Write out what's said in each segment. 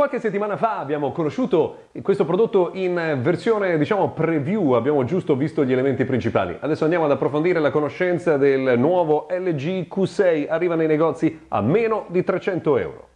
Qualche settimana fa abbiamo conosciuto questo prodotto in versione diciamo preview, abbiamo giusto visto gli elementi principali. Adesso andiamo ad approfondire la conoscenza del nuovo LG Q6, arriva nei negozi a meno di 300 euro.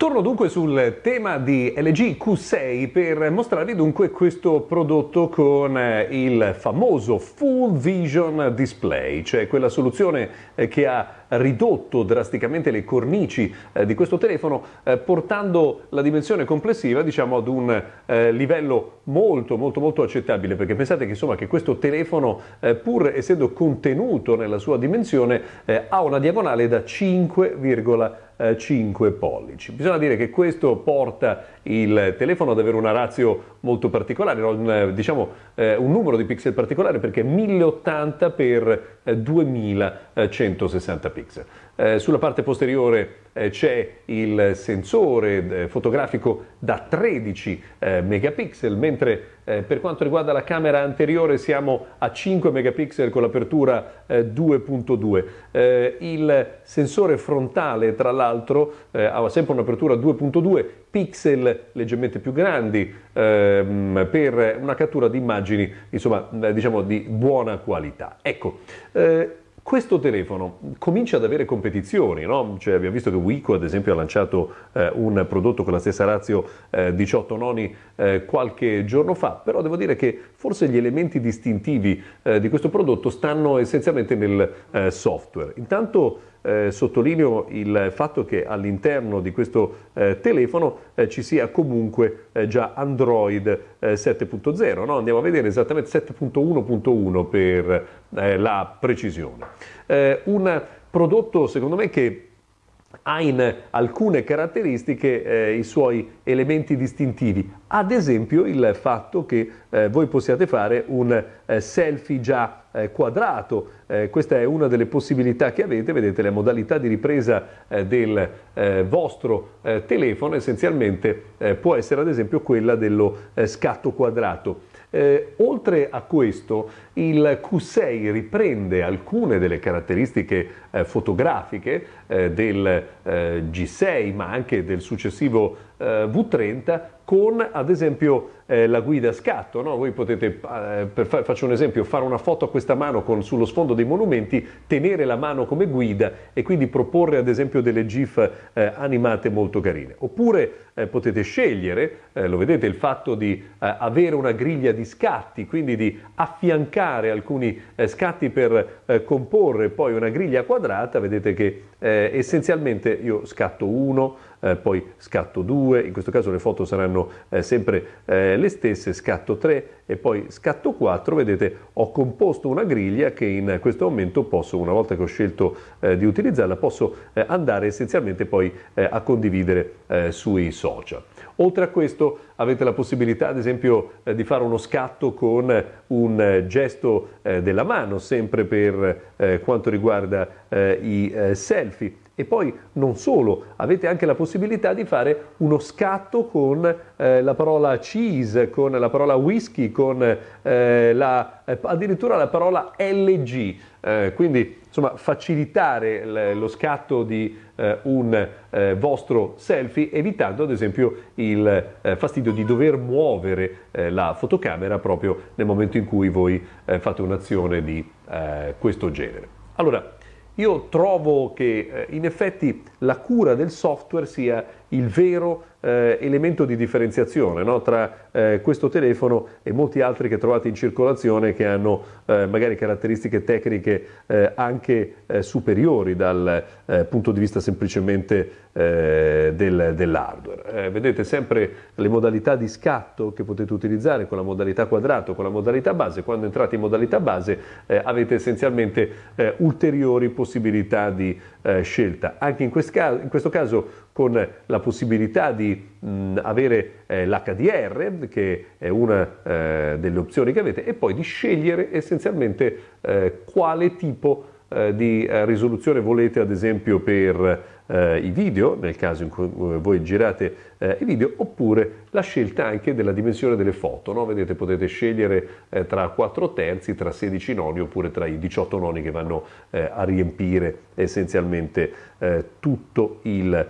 Torno dunque sul tema di LG Q6 per mostrarvi dunque questo prodotto con eh, il famoso Full Vision Display, cioè quella soluzione eh, che ha ridotto drasticamente le cornici eh, di questo telefono portando la dimensione complessiva diciamo ad un livello molto molto molto accettabile perché pensate che insomma che questo telefono pur essendo contenuto nella sua dimensione ha una diagonale da 5,5 5 pollici. Bisogna dire che questo porta il telefono ad avere una razio molto particolare, un, diciamo eh, un numero di pixel particolare perché 1080 x 2160 pixel. Eh, sulla parte posteriore eh, c'è il sensore eh, fotografico da 13 eh, megapixel, mentre eh, per quanto riguarda la camera anteriore siamo a 5 megapixel con l'apertura 2.2. il sensore frontale, tra l'altro, ha sempre un'apertura 2.2 pixel leggermente più grandi ehm, per una cattura di immagini insomma, diciamo di buona qualità. Ecco, eh, questo telefono comincia ad avere competizioni, no? cioè, abbiamo visto che Wico ad esempio ha lanciato eh, un prodotto con la stessa razio eh, 18 noni eh, qualche giorno fa, però devo dire che forse gli elementi distintivi eh, di questo prodotto stanno essenzialmente nel eh, software. Intanto eh, sottolineo il fatto che all'interno di questo eh, telefono eh, ci sia comunque eh, già Android 7.0, eh, no? andiamo a vedere esattamente 7.1.1 per eh, la precisione. un prodotto secondo me che ha in alcune caratteristiche eh, i suoi elementi distintivi, ad esempio il fatto che eh, voi possiate fare un eh, selfie già eh, quadrato, eh, questa è una delle possibilità che avete, vedete la modalità di ripresa eh, del vostro telefono. Essenzialmente può essere ad esempio quella dello scatto quadrato. Eh, oltre a questo, il Q6 riprende alcune delle caratteristiche eh, fotografiche eh, del eh, G6, ma anche del successivo V30, con ad esempio eh, la guida a scatto. No? Voi potete, eh, per fa- faccio un esempio, fare una foto a questa mano con, sullo sfondo dei monumenti, tenere la mano come guida e quindi proporre ad esempio delle GIF eh, animate molto carine. Oppure eh, potete scegliere, eh, lo vedete, il fatto di eh, avere una griglia di scatti, quindi di affiancare alcuni scatti per comporre poi una griglia quadrata, vedete che essenzialmente io scatto uno, poi scatto due, in questo caso le foto saranno sempre le stesse, scatto 3 e poi scatto 4, vedete ho composto una griglia che in questo momento posso, una volta che ho scelto eh, di utilizzarla, posso eh, andare essenzialmente poi eh, a condividere eh, sui social. Oltre a questo avete la possibilità ad esempio eh, di fare uno scatto con un eh, gesto della mano, sempre per quanto riguarda i selfie e poi non solo, avete anche la possibilità di fare uno scatto con eh, la parola cheese, con la parola whisky, con eh, la, eh, addirittura la parola LG. Eh, quindi insomma facilitare l- lo scatto di eh, un eh, vostro selfie evitando ad esempio il fastidio di dover muovere la fotocamera proprio nel momento in cui voi fate un'azione di questo genere. Allora, io trovo che eh, in effetti la cura del software sia il vero eh, elemento di differenziazione no? tra eh, questo telefono e molti altri che trovate in circolazione che hanno eh, magari caratteristiche tecniche eh, anche eh, superiori dal punto di vista semplicemente del, dell'hardware. vedete sempre le modalità di scatto che potete utilizzare con la modalità quadrato, con la modalità base. Quando entrate in modalità base avete essenzialmente ulteriori possibilità di scelta. Anche in, quest caso, in questo caso con la possibilità di mh, avere eh, l'HDR, che è una eh, delle opzioni che avete, e poi di scegliere essenzialmente eh, quale tipo eh, di eh, risoluzione volete, ad esempio per eh, i video, nel caso in cui eh, voi girate eh, i video, oppure la scelta anche della dimensione delle foto. No? Vedete, potete scegliere eh, tra 4 terzi, tra 16 noni oppure tra i 18 noni che vanno eh, a riempire essenzialmente eh, tutto il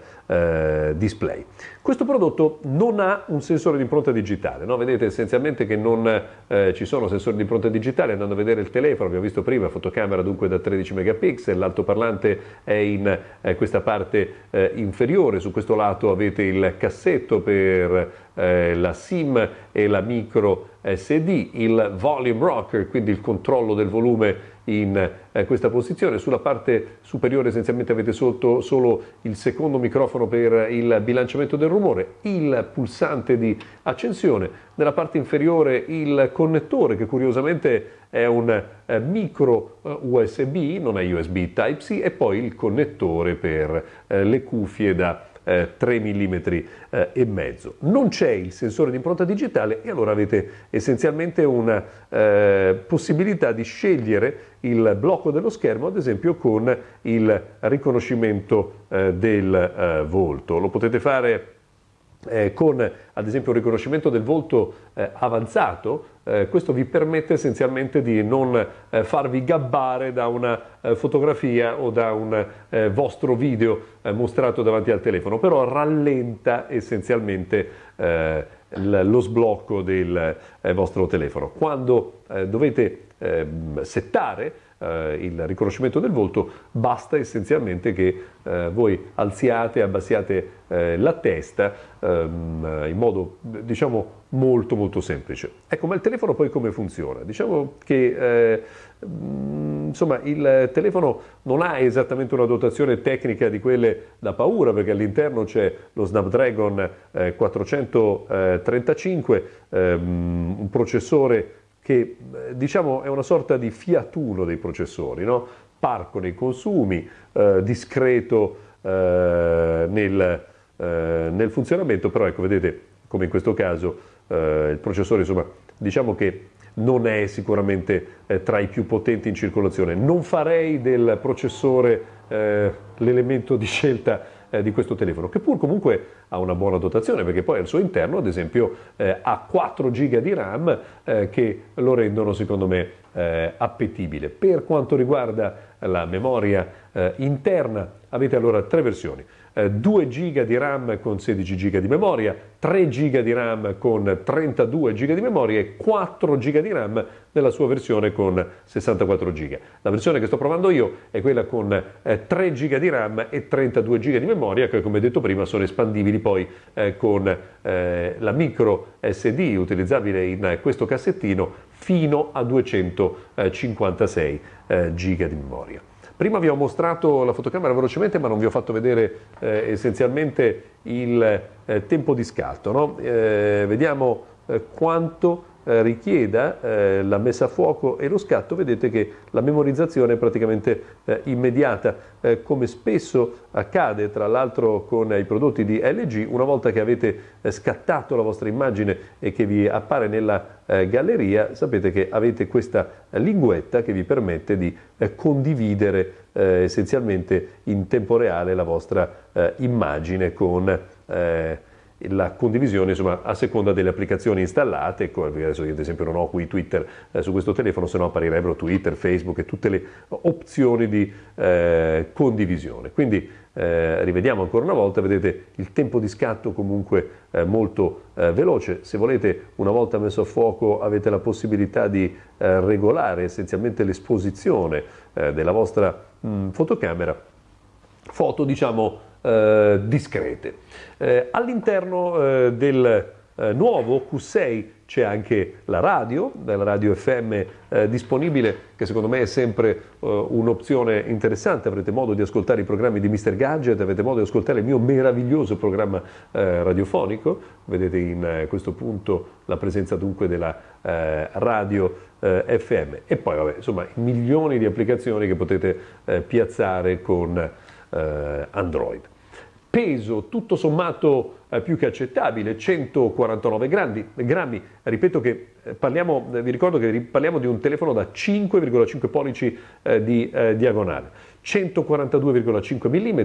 display. Questo prodotto non ha un sensore di impronta digitale, no? vedete essenzialmente che non eh, ci sono sensori di impronta digitale, andando a vedere il telefono, abbiamo visto prima, fotocamera dunque da 13 megapixel, l'altoparlante è in eh, questa parte eh, inferiore, su questo lato avete il cassetto per eh, la SIM e la micro SD, il volume rocker, quindi il controllo del volume in eh, questa posizione. Sulla parte superiore essenzialmente avete sotto solo il secondo microfono per il bilanciamento del rumore, il pulsante di accensione, nella parte inferiore il connettore che curiosamente è un eh, micro eh, USB, non è USB Type-C e poi il connettore per eh, le cuffie da eh, 3 mm eh, e mezzo. Non c'è il sensore di impronta digitale e allora avete essenzialmente una eh, possibilità di scegliere il blocco dello schermo, ad esempio con il riconoscimento eh, del eh, volto. Lo potete fare eh, con ad esempio un riconoscimento del volto eh, avanzato, eh, questo vi permette essenzialmente di non eh, farvi gabbare da una eh, fotografia o da un eh, vostro video mostrato davanti al telefono, però rallenta essenzialmente lo sblocco del vostro telefono. Quando dovete ehm, settare eh, il riconoscimento del volto, basta essenzialmente che eh, voi alziate abbassiate eh, la testa ehm, in modo diciamo molto molto semplice. Ecco, ma il telefono poi come funziona? Diciamo che eh, insomma il telefono non ha esattamente una dotazione tecnica di quelle da paura perché all'interno c'è lo Snapdragon 435, eh, ehm, un processore che eh, diciamo è una sorta di fiatuno dei processori, no? parco nei consumi, eh, discreto eh, nel, eh, nel, funzionamento, però ecco vedete come in questo caso eh, il processore insomma diciamo che non è sicuramente eh, tra i più potenti in circolazione. Non farei del processore l'elemento di scelta eh, di questo telefono, che pur comunque ha una buona dotazione, perché poi al suo interno, ad esempio, eh, ha 4 GB di RAM eh, che lo rendono, secondo me, eh, appetibile. Per quanto riguarda la memoria eh, interna, avete allora tre versioni. 2 eh, GB di RAM con 16 GB di memoria, 3 GB di RAM con 32 GB di memoria e 4 GB di RAM nella sua versione con 64 GB. La versione che sto provando io è quella con 3 eh, GB di RAM e 32 GB di memoria che come detto prima sono espandibili poi eh, con la micro SD utilizzabile in questo cassettino fino a 256 eh, GB di memoria. Prima vi ho mostrato la fotocamera velocemente ma non vi ho fatto vedere eh, essenzialmente il eh, tempo di scatto. No? Eh, vediamo eh, quanto eh, richieda eh, la messa a fuoco e lo scatto, vedete che la memorizzazione è praticamente eh, immediata, eh, come spesso accade tra l'altro con i prodotti di LG, una volta che avete scattato la vostra immagine e che vi appare nella galleria, sapete che avete questa linguetta che vi permette di condividere essenzialmente in tempo reale la vostra immagine con la condivisione insomma, a seconda delle applicazioni installate, ecco, adesso io ad esempio non ho qui Twitter eh, su questo telefono, se no apparirebbero Twitter, Facebook e tutte le opzioni di eh, condivisione. Quindi eh, rivediamo ancora una volta, vedete il tempo di scatto comunque eh, molto eh, veloce, se volete una volta messo a fuoco avete la possibilità di eh, regolare essenzialmente l'esposizione della vostra mh, fotocamera, foto diciamo eh, discrete. Eh, all'interno eh, del eh, nuovo Q6 c'è anche la radio, la radio FM eh, disponibile, che secondo me è sempre eh, un'opzione interessante. Avrete modo di ascoltare i programmi di Mr. Gadget, avete modo di ascoltare il mio meraviglioso programma radiofonico. Vedete in questo punto la presenza dunque della radio FM. E poi, vabbè, insomma, milioni di applicazioni che potete piazzare con Android. peso tutto sommato eh, più che accettabile, 149 grammi, grammi. ripeto che eh, parliamo, eh, vi ricordo che parliamo di un telefono da 5,5 pollici eh, di eh, diagonale, 142,5 mm,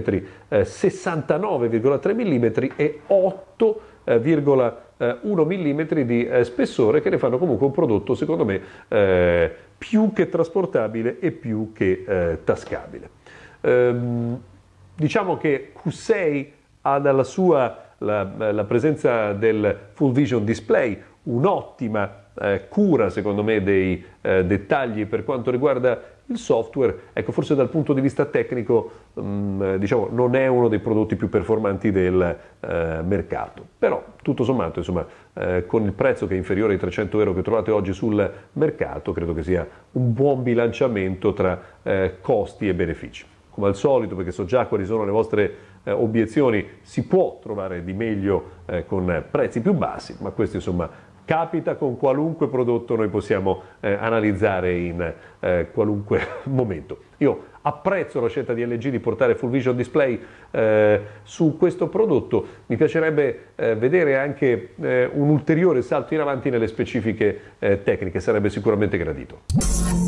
69,3 mm e 8,1 mm di spessore che ne fanno comunque un prodotto secondo me più che trasportabile e più che tascabile. Ehm, diciamo che Q6 ha dalla sua la, la presenza del full vision display, un'ottima eh, cura secondo me dei eh, dettagli per quanto riguarda il software, ecco forse dal punto di vista tecnico mh, mm, diciamo, non è uno dei prodotti più performanti del eh, mercato, però tutto sommato insomma, eh, con il prezzo che è inferiore ai 300 euro che trovate oggi sul mercato credo che sia un buon bilanciamento tra eh, costi e benefici come al solito, perché so già quali sono le vostre eh, obiezioni, si può trovare di meglio eh, con prezzi più bassi, ma questo insomma capita con qualunque prodotto noi possiamo eh, analizzare in eh, qualunque momento. Io apprezzo la scelta di LG di portare Full Vision Display eh, su questo prodotto, mi piacerebbe eh, vedere anche un ulteriore salto in avanti nelle specifiche tecniche, sarebbe sicuramente gradito.